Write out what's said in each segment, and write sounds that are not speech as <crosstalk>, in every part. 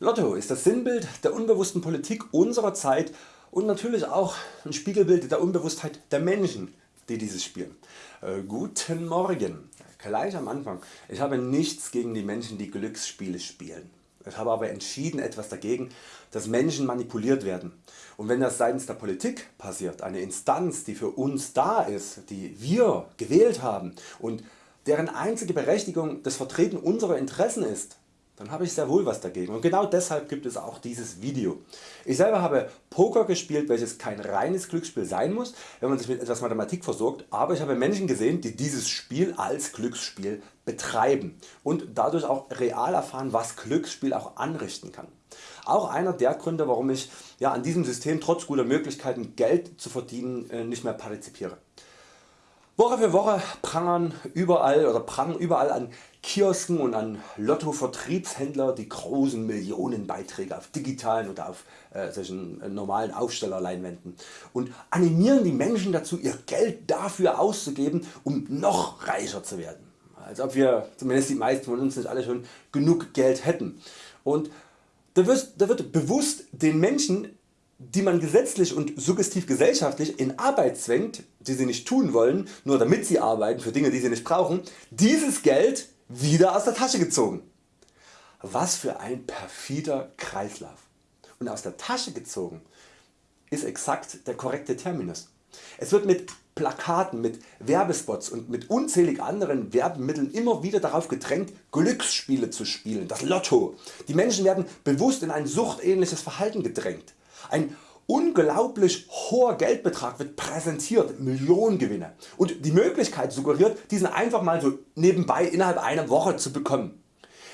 Lotto ist das Sinnbild der unbewussten Politik unserer Zeit und natürlich auch ein Spiegelbild der Unbewusstheit der Menschen die dieses spielen. Äh, guten Morgen. Gleich am Anfang. Ich habe nichts gegen die Menschen die Glücksspiele spielen. Ich habe aber entschieden etwas dagegen dass Menschen manipuliert werden. Und wenn das seitens der Politik passiert, eine Instanz die für uns da ist, die wir gewählt haben und deren einzige Berechtigung das Vertreten unserer Interessen ist, dann habe ich sehr wohl was dagegen und genau deshalb gibt es auch dieses Video. Ich selber habe Poker gespielt welches kein reines Glücksspiel sein muss, wenn man sich mit etwas Mathematik versorgt, aber ich habe Menschen gesehen die dieses Spiel als Glücksspiel betreiben und dadurch auch real erfahren was Glücksspiel auch anrichten kann. Auch einer der Gründe warum ich ja, an diesem System trotz guter Möglichkeiten Geld zu verdienen äh, nicht mehr partizipiere. Woche für Woche prangern überall oder prangen überall an Kiosken und an Lotto die großen Millionenbeiträge auf digitalen oder auf äh, solchen äh, normalen Aufstellerleinwänden und animieren die Menschen dazu ihr Geld dafür auszugeben um noch reicher zu werden. Als ob wir zumindest die meisten von uns nicht alle schon genug Geld hätten. Und da wird, da wird bewusst den Menschen die man gesetzlich und suggestiv gesellschaftlich in Arbeit zwängt, die sie nicht tun wollen, nur damit sie arbeiten für Dinge die sie nicht brauchen, dieses Geld wieder aus der Tasche gezogen. Was für ein perfider Kreislauf. Und aus der Tasche gezogen ist exakt der korrekte Terminus. Es wird mit Plakaten, mit Werbespots und mit unzählig anderen Werbemitteln immer wieder darauf gedrängt Glücksspiele zu spielen, das Lotto. Die Menschen werden bewusst in ein suchtähnliches Verhalten gedrängt. Ein unglaublich hoher Geldbetrag wird präsentiert, Millionengewinne und die Möglichkeit suggeriert diesen einfach mal so nebenbei innerhalb einer Woche zu bekommen.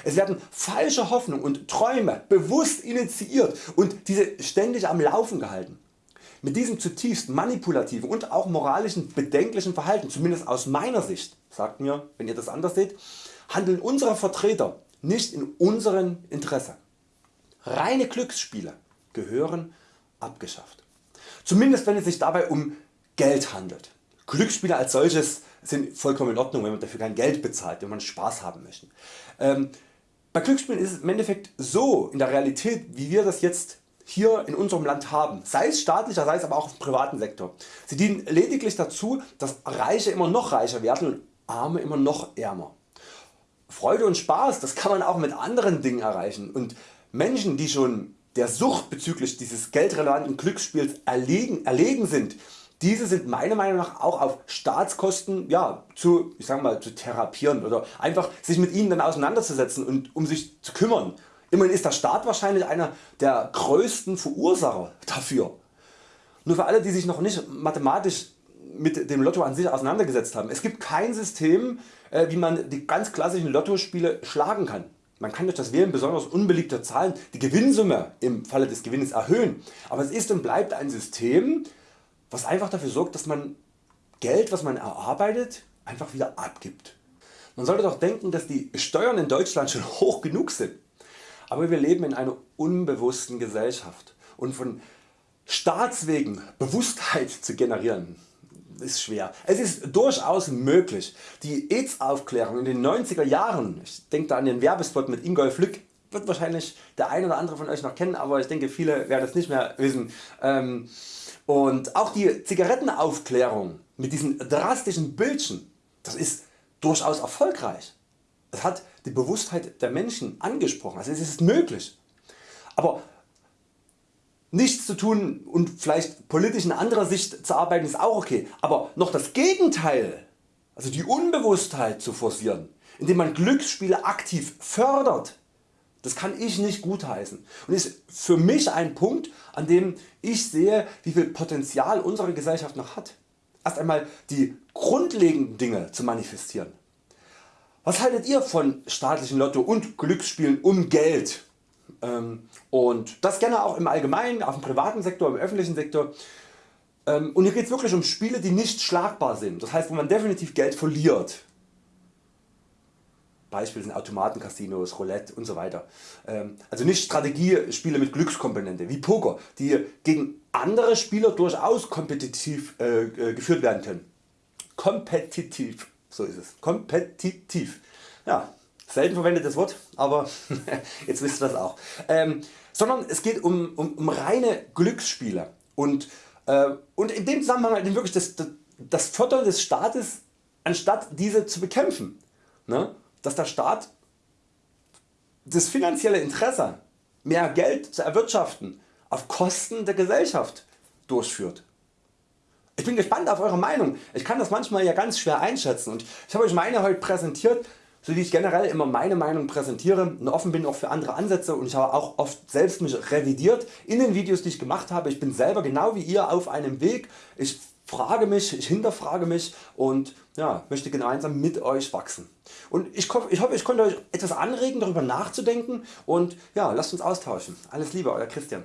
Es werden falsche Hoffnungen und Träume bewusst initiiert und diese ständig am Laufen gehalten. Mit diesem zutiefst manipulativen und auch moralischen bedenklichen Verhalten, zumindest aus meiner Sicht, sagt mir wenn ihr das anders seht, handeln unsere Vertreter nicht in unserem Interesse. Reine Glücksspiele gehören abgeschafft. Zumindest wenn es sich dabei um Geld handelt. Glücksspiele als solches sind vollkommen in Ordnung wenn man dafür kein Geld bezahlt, wenn man Spaß haben möchte. Ähm, bei Glücksspielen ist es im Endeffekt so in der Realität wie wir das jetzt hier in unserem Land haben, sei es staatlicher, sei es aber auch im privaten Sektor. Sie dienen lediglich dazu dass Reiche immer noch reicher werden und Arme immer noch ärmer. Freude und Spaß das kann man auch mit anderen Dingen erreichen und Menschen die schon der Sucht bezüglich dieses geldrelevanten Glücksspiels erlegen, erlegen sind, diese sind meiner Meinung nach auch auf Staatskosten ja, zu, ich sag mal, zu therapieren oder einfach sich mit ihnen dann auseinanderzusetzen und um sich zu kümmern. Immerhin ist der Staat wahrscheinlich einer der größten Verursacher dafür. Nur für alle die sich noch nicht mathematisch mit dem Lotto an sich auseinandergesetzt haben. Es gibt kein System äh, wie man die ganz klassischen Lottospiele schlagen kann. Man kann durch das Wählen besonders unbeliebter Zahlen die Gewinnsumme im Falle des Gewinnes erhöhen, aber es ist und bleibt ein System was einfach dafür sorgt dass man Geld was man erarbeitet einfach wieder abgibt. Man sollte doch denken dass die Steuern in Deutschland schon <laughs> hoch genug sind, aber wir leben in einer unbewussten Gesellschaft. Und von Staatswegen Bewusstheit zu generieren ist schwer. Es ist durchaus möglich. Die AIDS Aufklärung in den 90er Jahren, ich denke da an den Werbespot mit Ingolf Lück, wird wahrscheinlich der ein oder andere von Euch noch kennen, aber ich denke viele werden es nicht mehr wissen. Ähm, und auch die Zigarettenaufklärung mit diesen drastischen Bildchen, das ist durchaus erfolgreich. Es hat die Bewusstheit der Menschen angesprochen, also es ist möglich. Aber Nichts zu tun und vielleicht politisch in anderer Sicht zu arbeiten ist auch okay, aber noch das Gegenteil, also die Unbewusstheit zu forcieren, indem man Glücksspiele aktiv fördert, das kann ich nicht gutheißen und ist für mich ein Punkt an dem ich sehe wie viel Potenzial unsere Gesellschaft noch hat. Erst einmal die grundlegenden Dinge zu manifestieren. Was haltet ihr von staatlichen Lotto und Glücksspielen um Geld? Ähm, und das gerne auch im Allgemeinen, auf dem privaten Sektor, im öffentlichen Sektor. Ähm, und hier geht es wirklich um Spiele die nicht schlagbar sind, das heißt wo man definitiv Geld verliert. Beispiel sind Automaten, Casinos, Roulette und so weiter. Ähm, also nicht Strategiespiele mit Glückskomponente wie Poker, die gegen andere Spieler durchaus kompetitiv äh, äh, geführt werden können. Kompetitiv, so ist es. Kompetitiv. Ja, selten verwendetes Wort, aber <laughs> jetzt wisst ihr das auch. Ähm, sondern es geht um, um, um reine Glücksspiele und, äh, und in dem Zusammenhang halt wirklich das, das, das Fördern des Staates anstatt diese zu bekämpfen. Ne? Dass der Staat das finanzielle Interesse mehr Geld zu erwirtschaften auf Kosten der Gesellschaft durchführt. Ich bin gespannt auf Eure Meinung. Ich kann das manchmal ja ganz schwer einschätzen und ich habe Euch meine heute präsentiert, so wie ich generell immer meine Meinung präsentiere und offen bin auch für andere Ansätze und ich habe auch oft selbst mich revidiert in den Videos die ich gemacht habe. Ich bin selber genau wie ihr auf einem Weg. Ich frage mich, ich hinterfrage mich und ja, möchte gemeinsam mit Euch wachsen. Und ich, ich hoffe ich konnte Euch etwas anregen darüber nachzudenken und ja, lasst uns austauschen. Alles Liebe Euer Christian.